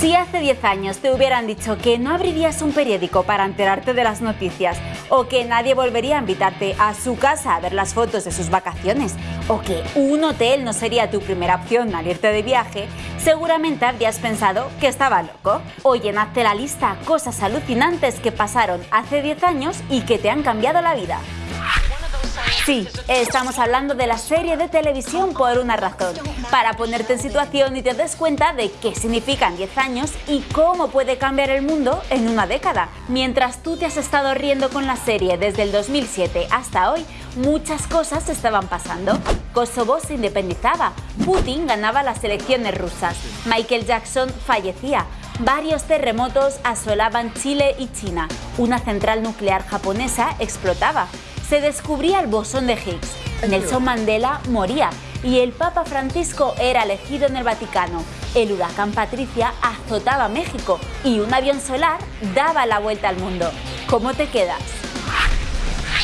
Si hace 10 años te hubieran dicho que no abrirías un periódico para enterarte de las noticias, o que nadie volvería a invitarte a su casa a ver las fotos de sus vacaciones, o que un hotel no sería tu primera opción al irte de viaje, seguramente habrías pensado que estaba loco. Hoy en Hazte la lista cosas alucinantes que pasaron hace 10 años y que te han cambiado la vida. Sí, estamos hablando de la serie de televisión por una razón, para ponerte en situación y te des cuenta de qué significan 10 años y cómo puede cambiar el mundo en una década. Mientras tú te has estado riendo con la serie desde el 2007 hasta hoy, muchas cosas estaban pasando. Kosovo se independizaba, Putin ganaba las elecciones rusas, Michael Jackson fallecía, varios terremotos asolaban Chile y China, una central nuclear japonesa explotaba, se descubría el bosón de Higgs, Nelson Mandela moría y el Papa Francisco era elegido en el Vaticano. El huracán Patricia azotaba México y un avión solar daba la vuelta al mundo. ¿Cómo te quedas?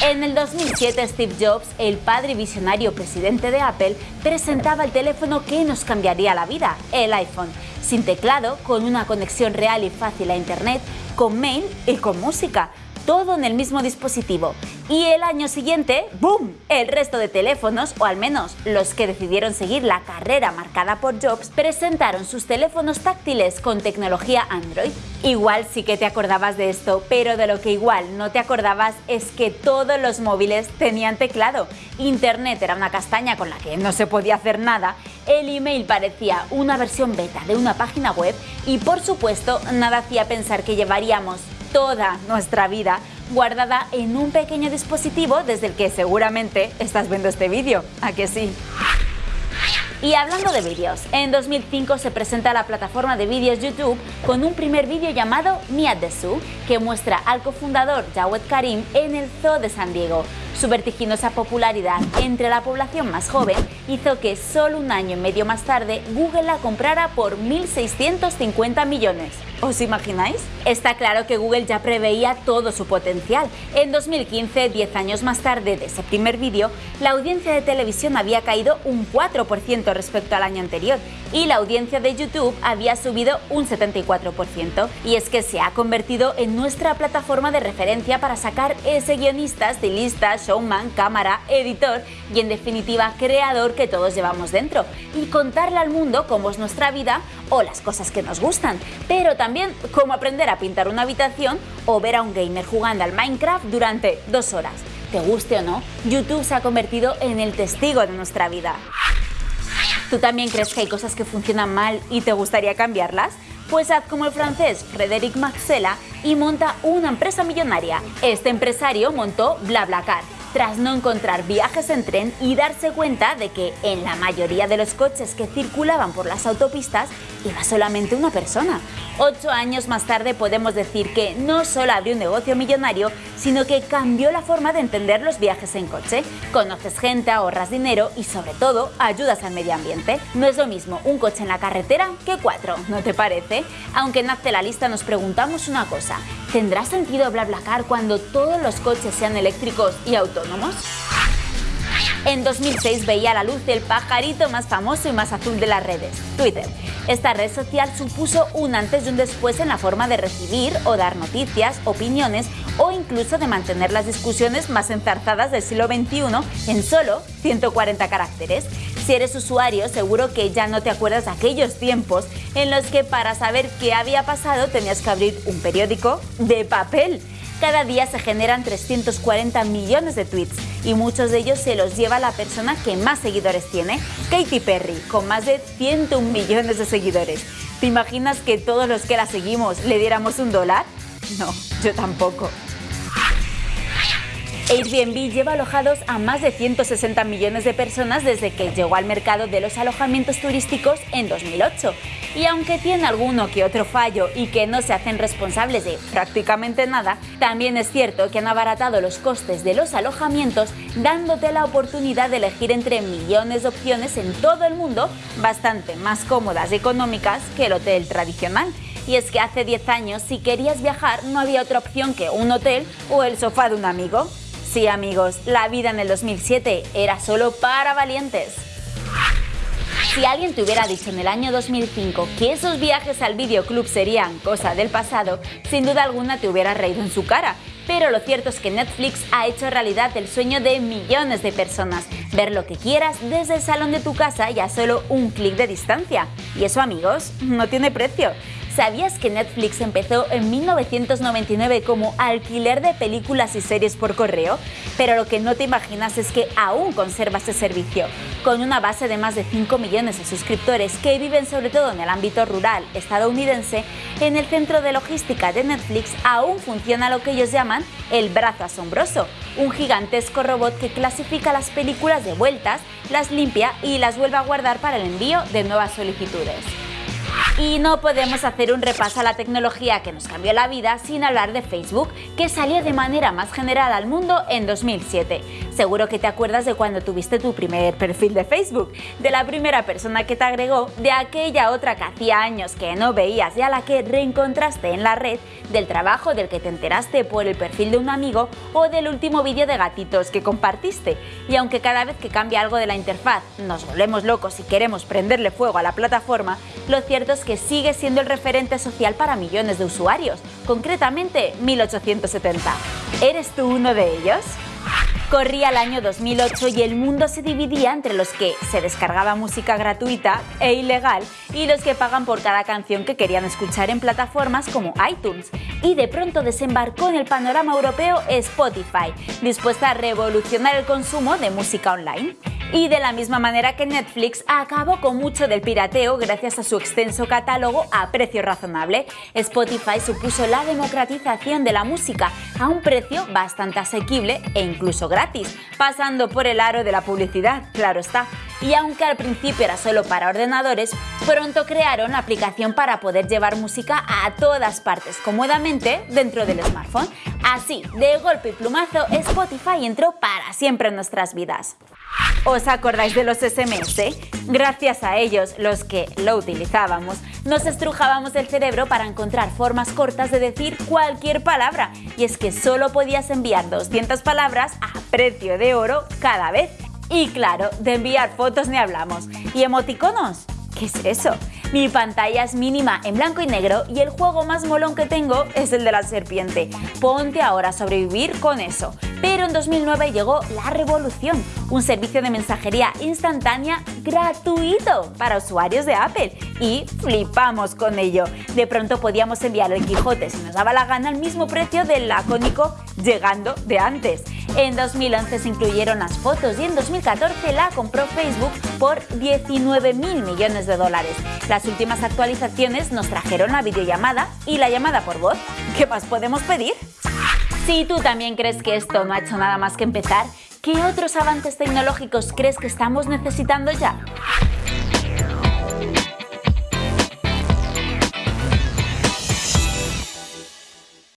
En el 2007 Steve Jobs, el padre visionario presidente de Apple, presentaba el teléfono que nos cambiaría la vida, el iPhone, sin teclado, con una conexión real y fácil a Internet, con mail y con música todo en el mismo dispositivo. Y el año siguiente, ¡boom! El resto de teléfonos, o al menos los que decidieron seguir la carrera marcada por Jobs, presentaron sus teléfonos táctiles con tecnología Android. Igual sí que te acordabas de esto, pero de lo que igual no te acordabas es que todos los móviles tenían teclado. Internet era una castaña con la que no se podía hacer nada, el email parecía una versión beta de una página web y por supuesto nada hacía pensar que llevaríamos toda nuestra vida guardada en un pequeño dispositivo desde el que seguramente estás viendo este vídeo, ¿a que sí? Y hablando de vídeos, en 2005 se presenta la plataforma de vídeos YouTube con un primer vídeo llamado Mia the Zoo, que muestra al cofundador Jawed Karim en el Zoo de San Diego. Su vertiginosa popularidad entre la población más joven hizo que solo un año y medio más tarde Google la comprara por 1.650 millones. ¿Os imagináis? Está claro que Google ya preveía todo su potencial. En 2015, 10 años más tarde de ese primer vídeo, la audiencia de televisión había caído un 4% respecto al año anterior y la audiencia de YouTube había subido un 74%. Y es que se ha convertido en nuestra plataforma de referencia para sacar ese guionista, estilista, showman, cámara, editor y en definitiva creador que todos llevamos dentro y contarle al mundo cómo es nuestra vida o las cosas que nos gustan, pero también cómo aprender a pintar una habitación o ver a un gamer jugando al Minecraft durante dos horas. Te guste o no, YouTube se ha convertido en el testigo de nuestra vida. ¿Tú también crees que hay cosas que funcionan mal y te gustaría cambiarlas? Pues haz como el francés Frédéric Maxella y monta una empresa millonaria. Este empresario montó BlaBlaCar tras no encontrar viajes en tren y darse cuenta de que en la mayoría de los coches que circulaban por las autopistas iba solamente una persona. Ocho años más tarde podemos decir que no solo abrió un negocio millonario, sino que cambió la forma de entender los viajes en coche. Conoces gente, ahorras dinero y sobre todo ayudas al medio ambiente. No es lo mismo un coche en la carretera que cuatro, ¿no te parece? Aunque en Hazte la Lista nos preguntamos una cosa, ¿tendrá sentido BlaBlaCar cuando todos los coches sean eléctricos y autónomos? En 2006 veía la luz el pajarito más famoso y más azul de las redes, Twitter. Esta red social supuso un antes y un después en la forma de recibir o dar noticias, opiniones o incluso de mantener las discusiones más enzarzadas del siglo XXI en solo 140 caracteres. Si eres usuario, seguro que ya no te acuerdas de aquellos tiempos en los que para saber qué había pasado tenías que abrir un periódico de papel. Cada día se generan 340 millones de tweets y muchos de ellos se los lleva la persona que más seguidores tiene, Katy Perry, con más de 101 millones de seguidores. ¿Te imaginas que todos los que la seguimos le diéramos un dólar? No, yo tampoco. Airbnb lleva alojados a más de 160 millones de personas desde que llegó al mercado de los alojamientos turísticos en 2008. Y aunque tiene alguno que otro fallo y que no se hacen responsables de prácticamente nada, también es cierto que han abaratado los costes de los alojamientos dándote la oportunidad de elegir entre millones de opciones en todo el mundo bastante más cómodas y económicas que el hotel tradicional. Y es que hace 10 años si querías viajar no había otra opción que un hotel o el sofá de un amigo. Sí amigos, la vida en el 2007 era solo para valientes. Si alguien te hubiera dicho en el año 2005 que esos viajes al videoclub serían cosa del pasado, sin duda alguna te hubiera reído en su cara. Pero lo cierto es que Netflix ha hecho realidad el sueño de millones de personas, ver lo que quieras desde el salón de tu casa y a solo un clic de distancia. Y eso amigos, no tiene precio. ¿Sabías que Netflix empezó en 1999 como alquiler de películas y series por correo? Pero lo que no te imaginas es que aún conserva ese servicio. Con una base de más de 5 millones de suscriptores que viven sobre todo en el ámbito rural estadounidense, en el centro de logística de Netflix aún funciona lo que ellos llaman el brazo asombroso, un gigantesco robot que clasifica las películas de vueltas, las limpia y las vuelve a guardar para el envío de nuevas solicitudes. Y no podemos hacer un repaso a la tecnología que nos cambió la vida sin hablar de Facebook, que salió de manera más general al mundo en 2007. Seguro que te acuerdas de cuando tuviste tu primer perfil de Facebook, de la primera persona que te agregó, de aquella otra que hacía años que no veías y a la que reencontraste en la red, del trabajo del que te enteraste por el perfil de un amigo o del último vídeo de gatitos que compartiste. Y aunque cada vez que cambia algo de la interfaz nos volvemos locos y queremos prenderle fuego a la plataforma, lo cierto es que sigue siendo el referente social para millones de usuarios, concretamente 1870. ¿Eres tú uno de ellos? Corría el año 2008 y el mundo se dividía entre los que se descargaba música gratuita e ilegal y los que pagan por cada canción que querían escuchar en plataformas como iTunes. Y de pronto desembarcó en el panorama europeo Spotify, dispuesta a revolucionar el consumo de música online. Y de la misma manera que Netflix acabó con mucho del pirateo gracias a su extenso catálogo a precio razonable, Spotify supuso la democratización de la música a un precio bastante asequible e incluso gratis, pasando por el aro de la publicidad, claro está. Y aunque al principio era solo para ordenadores, pronto crearon la aplicación para poder llevar música a todas partes cómodamente dentro del smartphone. Así, de golpe y plumazo, Spotify entró para siempre en nuestras vidas. ¿Os acordáis de los SMS? Gracias a ellos, los que lo utilizábamos, nos estrujábamos el cerebro para encontrar formas cortas de decir cualquier palabra. Y es que solo podías enviar 200 palabras a precio de oro cada vez. Y claro, de enviar fotos ni hablamos. ¿Y emoticonos? ¿Qué es eso? Mi pantalla es mínima en blanco y negro y el juego más molón que tengo es el de la serpiente. Ponte ahora a sobrevivir con eso. Pero en 2009 llegó la revolución, un servicio de mensajería instantánea gratuito para usuarios de Apple. Y flipamos con ello. De pronto podíamos enviar el Quijote si nos daba la gana al mismo precio del lacónico llegando de antes. En 2011 se incluyeron las fotos y en 2014 la compró Facebook por 19 mil millones de dólares. Las últimas actualizaciones nos trajeron la videollamada y la llamada por voz. ¿Qué más podemos pedir? Si tú también crees que esto no ha hecho nada más que empezar, ¿qué otros avances tecnológicos crees que estamos necesitando ya?